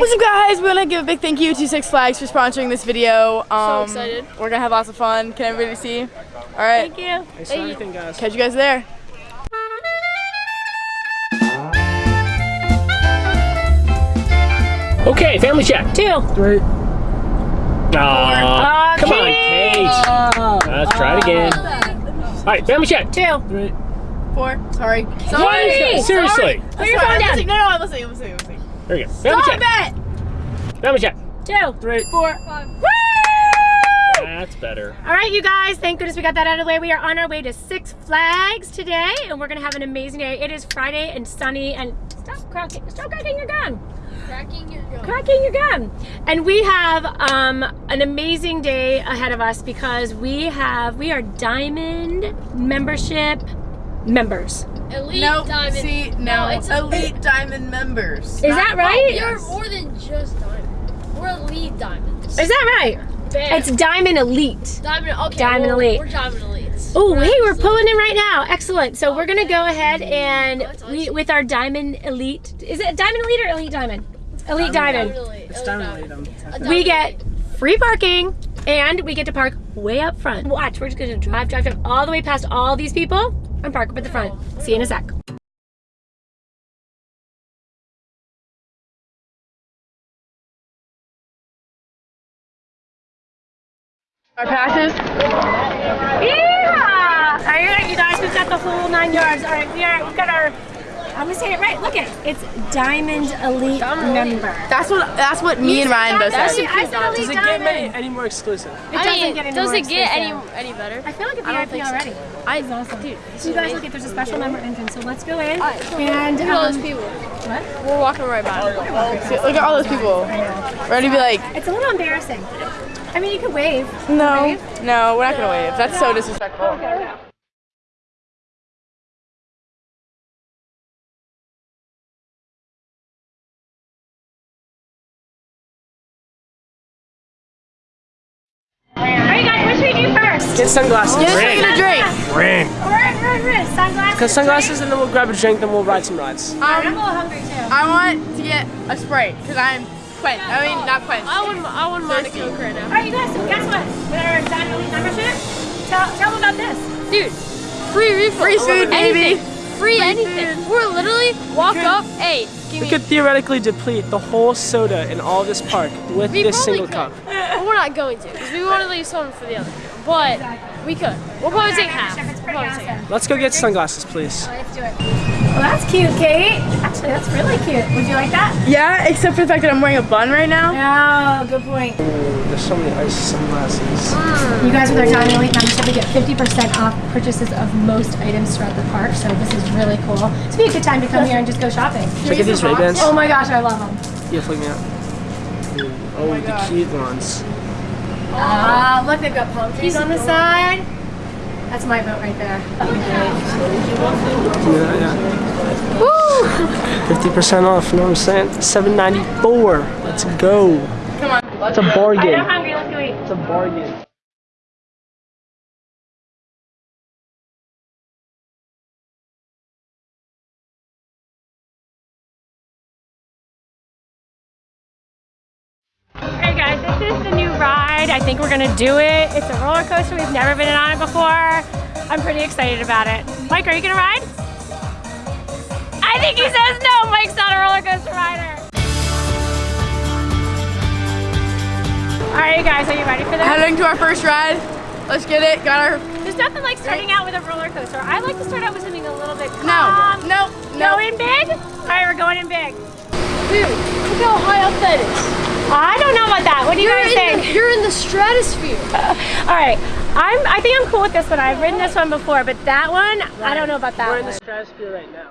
What's up guys? We want to give a big thank you to Six Flags for sponsoring this video. Um, so excited. We're going to have lots of fun. Can everybody see? Alright. Thank you. Thanks for everything, guys. Catch you guys there. Okay, family check. Two. Three. Aw, Uh, come on, Kate. Kate. Let's try it again. All right, family check. Two. Three. Four. Sorry. Hey, Seriously. Put your Sorry, phone down. No, no, I'm listening. I'm listening. I'm listening. There we go. Family Stop check. it! Family check. Two. Three. Four. Woo! That's better. All right, you guys, thank goodness we got that out of the way. We are on our way to Six Flags today, and we're gonna have an amazing day. It is Friday and sunny, and stop cracking, stop cracking your gun. Cracking your gun. Cracking your gun. And we have um, an amazing day ahead of us because we have, we are Diamond membership members. Elite No, diamond. see, no. it's a- Elite Diamond members. Is that right? You're more than just diamond. We're elite diamonds. Is that right? Bam. It's Diamond Elite. diamond. Okay. Diamond well, elite. We're diamond elites. Oh, hey, we're pulling in right now. Excellent. So we're gonna go ahead and oh, That's we with our Diamond Elite. Is it Diamond Elite or Elite Diamond? Elite Diamond. Diamond elite. It's elite diamond. lead them. A We get free parking and we get to park way up front. Watch, we're just gonna drive, drive, drive all the way past all these people and park up at the front. See you in a sec. Our passes. Yeah! All right, you guys, we've got the whole nine yards. All right, we are, we've got our, I'm gonna say it right. Look at it. It's Diamond Elite member. That's what that's what me and Ryan both That's said. I said Elite Does it get Diamond. any, any more exclusive? It I doesn't mean, get any does more it get any exclusive. any better? I feel like it's VIP think so. already. I It's awesome. dude. So you guys look at there's a special member entrance. So let's go in and Look at all um, those people. what? We're walking right by. See, Look at all those people. Ready to be like, It's a little embarrassing. I mean, you could wave. no, Wave? no, we're not gonna wave. That's so disrespectful. All sunglasses. Get us Ring. a drink. Ring. We're, we're, we're sunglasses. Got sunglasses and then we'll grab a drink, then we'll ride some rides. I'm a Um, little hungry too. I want to get a Sprite because I'm quenched. I mean, not quenched. I wouldn't. I wouldn't mind a coke right now. right, you guys. So guess what? With our Diamond Elite membership, tell tell them about this. Dude, free refill. Free food, baby. Anything. Free anything. We're literally walk up. Hey, We could theoretically deplete the whole soda in all this park with We this probably single could. cup. But we're not going to because we want to leave some for the other. But we could. We'll probably take half. We'll pretty probably take half. Let's go get sunglasses, please. Let's do it. Well, that's cute, Kate. Actually, that's really cute. Would you like that? Yeah, except for the fact that I'm wearing a bun right now. Oh, good point. Ooh, there's so many ice sunglasses. Mm. You guys with our Diamond Elite membership, we get 50% off purchases of most items throughout the park, so this is really cool. It's be a good time to come here and just go shopping. Check out these Ray-Bans. Oh my gosh, I love them. Yeah, flick me out. Ooh, Oh, the oh cute ones. Ah, look, they've got palm trees on the side. That's my vote right there. Yeah, yeah. Woo! 50% off, you know what I'm saying? 794. Let's go. Come on. It's a I'm bargain. hungry, let's go eat. It's a bargain. I think we're gonna do it. It's a roller coaster. We've never been on it before. I'm pretty excited about it. Mike, are you gonna ride? I think he says no. Mike's not a roller coaster rider. All right, you guys, are you ready for this? Heading to our first ride. Let's get it. Got our. There's nothing like starting out with a roller coaster. I like to start out with something a little bit No, calm. no, no. Going big? All right, we're going in big. Dude, look how high up that is. I don't know about that. What do you You're guys think? the, you're in the stratosphere. All right, I'm. I think I'm cool with this one. I've ridden this one before, but that one, I don't know about that We're in the stratosphere right now.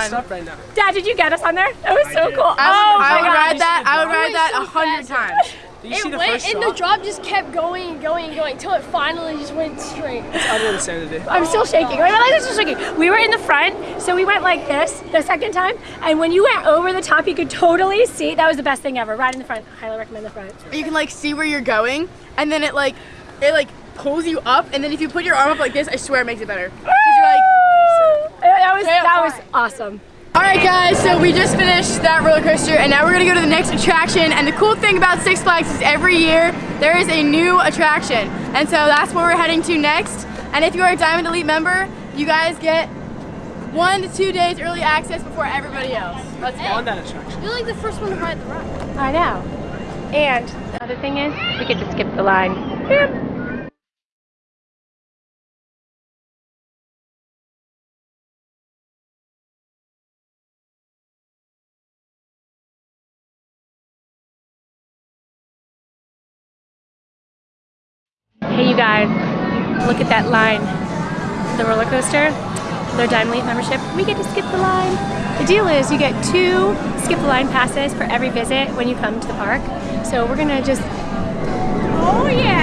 My hair's Favorite so one. messed up right now. Dad, did you get us on there? That was so did. cool. I would, oh I my would gosh. ride that. I would ride was that so a hundred fast. times. Did you see It the went first and the drop just kept going and going and going until it finally just went straight. It's utter insanity. I'm still shaking. My legs are still shaking. We were in the front, so we went like this the second time. And when you went over the top, you could totally see. That was the best thing ever. Right in the front. Highly recommend the front. You can like see where you're going, and then it like it like pulls you up, and then if you put your arm up like this, I swear it makes it better. 'Cause you're like, That was that was awesome. All right, guys. So we just finished that roller coaster, and now we're gonna go to the next attraction. And the cool thing about Six Flags is every year there is a new attraction, and so that's where we're heading to next. And if you are a Diamond Elite member, you guys get one to two days early access before everybody else. Let's go. On that attraction. You're like the first one to ride the ride. I know. And the other thing is, we get to skip the line. Boop. You guys, look at that line. The roller coaster, their Diamond Elite membership, we get to skip the line. The deal is you get two skip the line passes for every visit when you come to the park. So we're gonna just, oh yeah,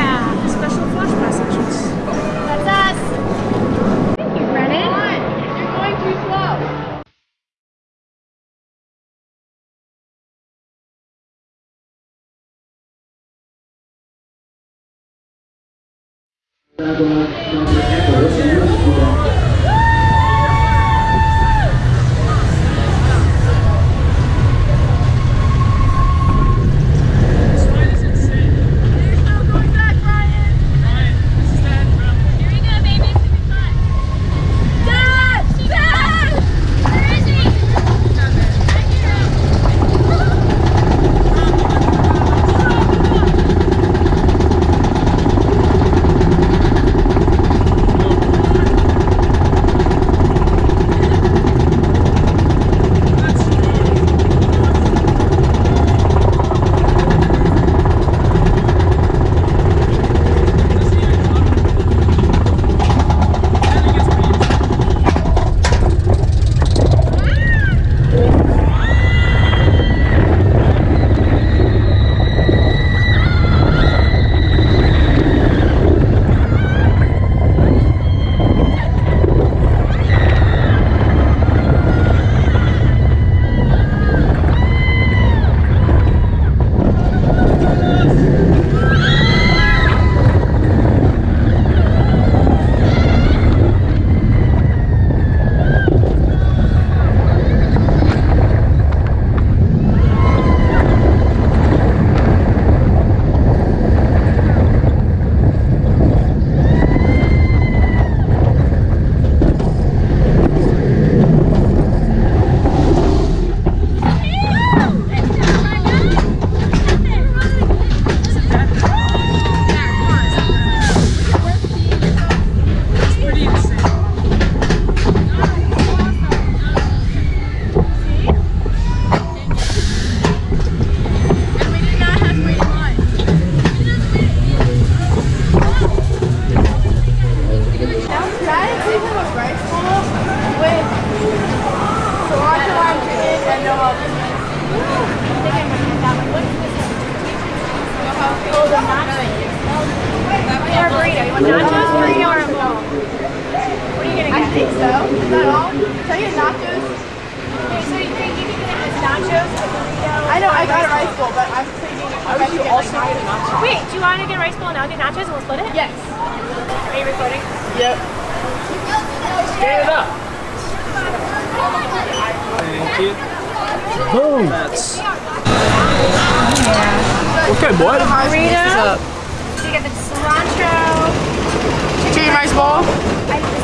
I am. Think so. Is that all? Can I get nachos? Okay, so you think you can get us nachos, a burrito? I know I got a rice bowl, but I'm thinking I would you also get a nacho? Wait, do you want to get a rice bowl and I'll get nachos and we'll split it? Yes. Are you recording? Yep. Stand it up. Thank you. Boom. That's. Okay, boy. Burrito. So you get the cilantro. Chicken rice bowl.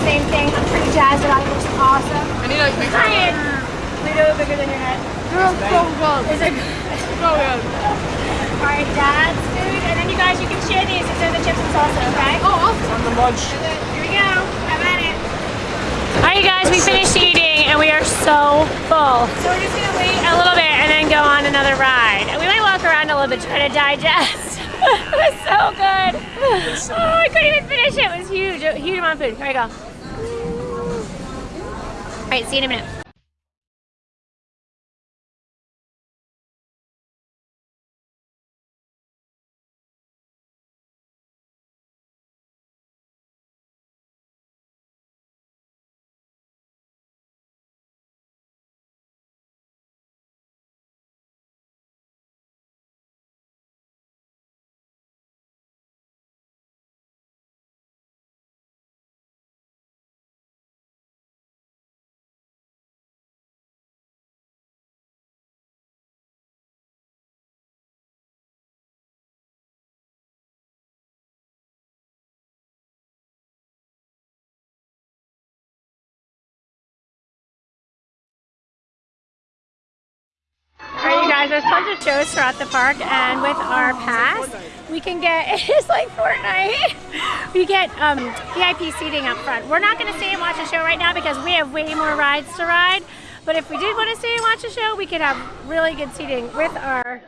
I did the same thing. I'm pretty jazzed about it. It looks awesome. I need like picture. Ryan, Play-Doh bigger than your head. Girl, so good. Is it? Oh, so good. All right, Dad's food, and then you guys, you can share these instead of the chips and salsa, okay? Oh, awesome. On the munch. Here we go. Have at it. All right, guys, we finished eating, and we are so full. So we're just gonna wait a little bit and then go on another ride. And we might walk around a little bit to try to digest. it was so good. Oh, I couldn't even finish it. It was huge, a huge amount of food. Here we go. All right, see you in a minute. Guys, there's tons of shows throughout the park, and with our pass, we can get, it's like Fortnite, we get um, VIP seating up front. We're not gonna stay and watch a show right now because we have way more rides to ride, but if we did want to stay and watch a show, we could have really good seating with our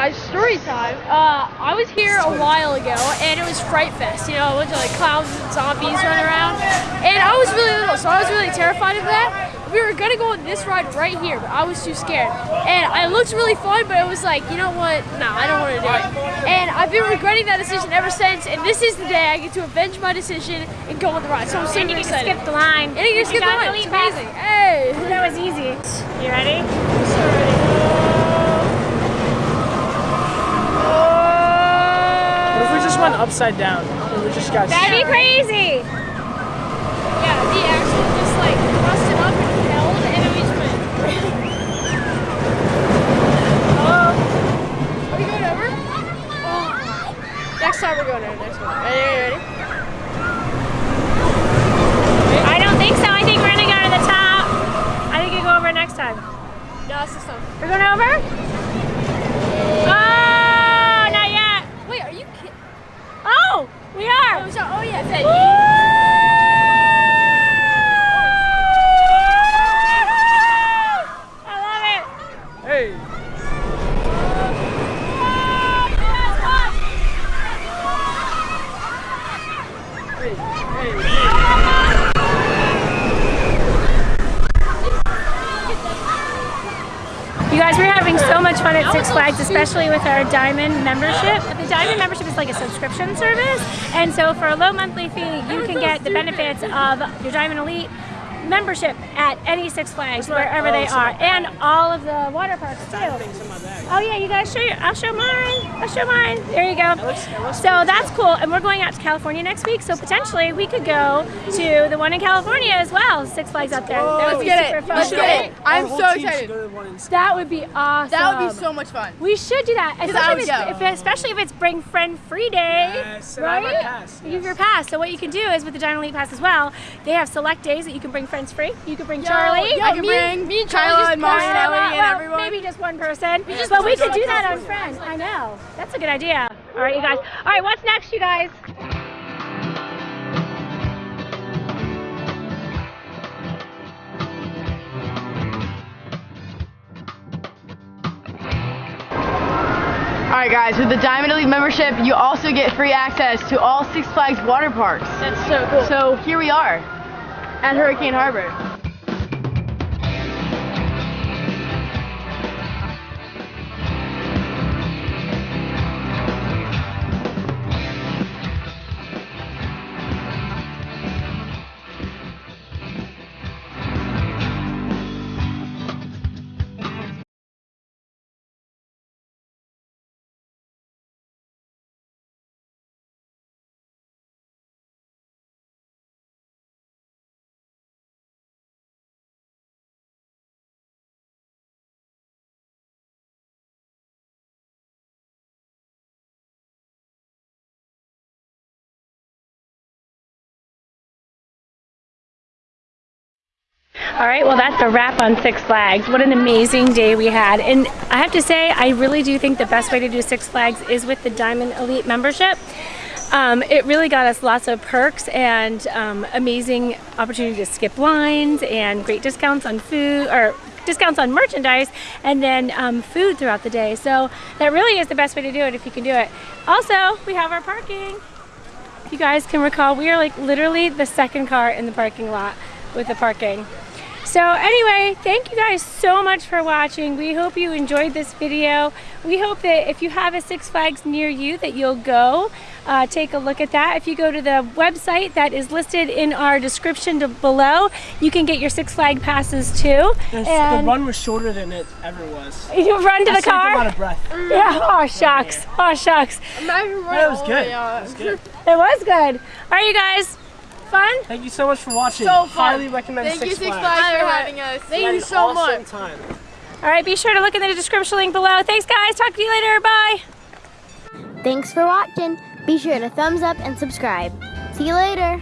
guys? Story time. Uh, I was here a while ago, and it was Fright Fest. You know, a bunch of like clowns and zombies running around, and I was really little, so I was really terrified of that. We were gonna go on this ride right here, but I was too scared. And it looked really fun, but it was like, you know what? Nah, I don't want to do it. And I've been regretting that decision ever since. And this is the day I get to avenge my decision and go on the ride. So I'm super and you can excited. skip the line. and you can skip the line. It's amazing. Hey. That was easy. You ready? What if we just went upside down and we just got That'd be crazy. Yeah, the axle just like busted up and held, and then we just went. oh. Are we going over? Oh. Next time we're going over. Next one. Ready? Ready? ready? I don't think so. I think we're gonna go to the top. I think you go over next time. No, it's this time. We're going over? Oh, not yet. Wait, are you kidding? Oh, we are. Oh, so, oh yeah. That I love it. Hey. Hey, hey, You guys, we're having so much fun at Six Flags, especially with our Diamond membership. The Diamond membership is like a subscription service, and so for a low monthly fee, you can get the benefits of your Diamond Elite membership at any Six Flags, wherever they are, and all of the water parks too. Things in my bag. Oh yeah, you guys show your, I'll show mine. I'll show mine. There you go. So that's cool. And we're going out to California next week, so potentially we could go to the one in California as well. Six Flags up there. That would Let's be get super it. fun. Let's get it. I'm so excited. go to the one in- That would be awesome. That would be so much fun. We should do that, I especially would if, it's, go. if, especially if it's bring friend free day, Yes, and I have right? my pass, You have your pass. So what you can do is with the Diamond Elite Pass as well, they have select days that you can bring friends free. You can bring Charlie. I can me- bring me and Charlie Kyla and Mari and Well, Ellie well, everyone. Maybe just one person. But we could do that on friends. I know. That's a good idea. All right, you guys. All right, what's next, you guys? Alright guys, with the Diamond Elite membership, you also get free access to all Six Flags water parks. That's so cool. So here we are at Hurricane Harbor. All right, well, that's a wrap on Six Flags. What an amazing day we had. And I have to say, I really do think the best way to do Six Flags is with the Diamond Elite membership. Um, it really got us lots of perks and um, amazing opportunity to skip lines and great discounts on food or discounts on merchandise and then um, food throughout the day. So that really is the best way to do it if you can do it. Also, we have our parking. If you guys can recall, we are like literally the second car in the parking lot with the parking. So anyway, thank you guys so much for watching. We hope you enjoyed this video. We hope that if you have a Six Flags near you that you'll go uh, take a look at that. If you go to the website that is listed in our description to below, you can get your Six Flag passes too. This, And- the run was shorter than it ever was. You run to I the saved a lot car? of breath. Yeah, oh shucks, oh shucks. Imagine That was good. That was good. It was good. All right, you guys, fun? Thank you so much for watching. So fun. Highly recommend Thank Six you, Six Flags. Flags, for having us. We had an awesome Time. All right, be sure to look in the description link below. Thanks, guys. Talk to you later. Bye. Thanks for watching. Be sure to thumbs up and subscribe. See you later.